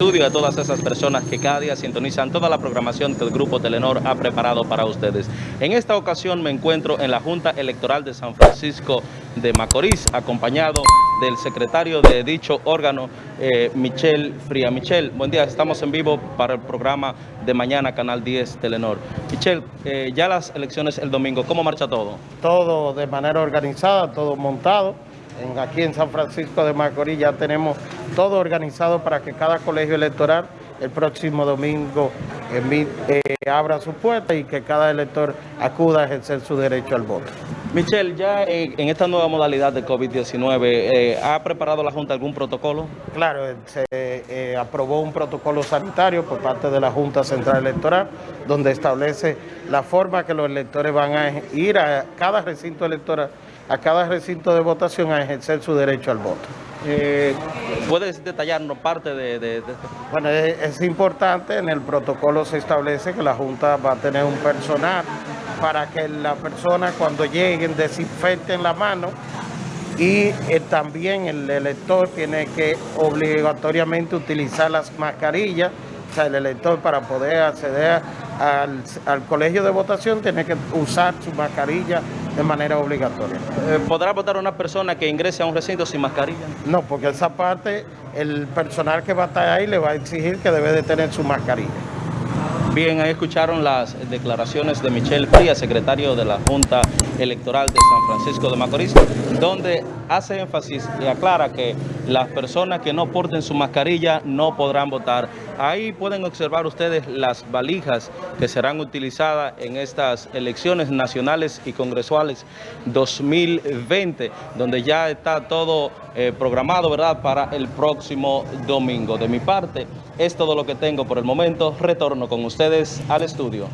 estudio a todas esas personas que cada día sintonizan toda la programación que el Grupo Telenor ha preparado para ustedes. En esta ocasión me encuentro en la Junta Electoral de San Francisco de Macorís, acompañado del secretario de dicho órgano, eh, Michelle Fría. Michelle, buen día, estamos en vivo para el programa de mañana, Canal 10 Telenor. Michelle, eh, ya las elecciones el domingo, ¿cómo marcha todo? Todo de manera organizada, todo montado. En, aquí en San Francisco de Macorís ya tenemos todo organizado para que cada colegio electoral el próximo domingo eh, abra su puerta y que cada elector acuda a ejercer su derecho al voto. Michelle, ya en, esta nueva modalidad de COVID-19, eh, ¿ha preparado la Junta algún protocolo? Claro, se eh, aprobó un protocolo sanitario por parte de la Junta Central Electoral, donde establece la forma que los electores van a ir a cada recinto electoral, a cada recinto de votación a ejercer su derecho al voto. Eh, ¿Puedes detallarnos parte de, esto? Bueno, es, es, importante, en el protocolo se establece que la Junta va a tener un personal para que la persona cuando lleguen desinfecten la mano y eh, también el elector tiene que obligatoriamente utilizar las mascarillas, o sea, el elector para poder acceder al, al colegio de votación tiene que usar su mascarilla de manera obligatoria. Eh, ¿Podrá votar una persona que ingrese a un recinto sin mascarilla? No, porque esa parte el personal que va a estar ahí le va a exigir que debe de tener su mascarilla. Bien, ahí escucharon las declaraciones de Michelle Frías, secretario de la Junta Electoral de San Francisco de Macorís, donde hace énfasis y aclara que las personas que no porten su mascarilla no podrán votar. Ahí pueden observar ustedes las valijas que serán utilizadas en estas elecciones nacionales y congresuales 2020, donde ya está todo eh, programado, ¿verdad?, para el próximo domingo. De mi parte, es todo lo que tengo por el momento. Retorno con ustedes al estudio.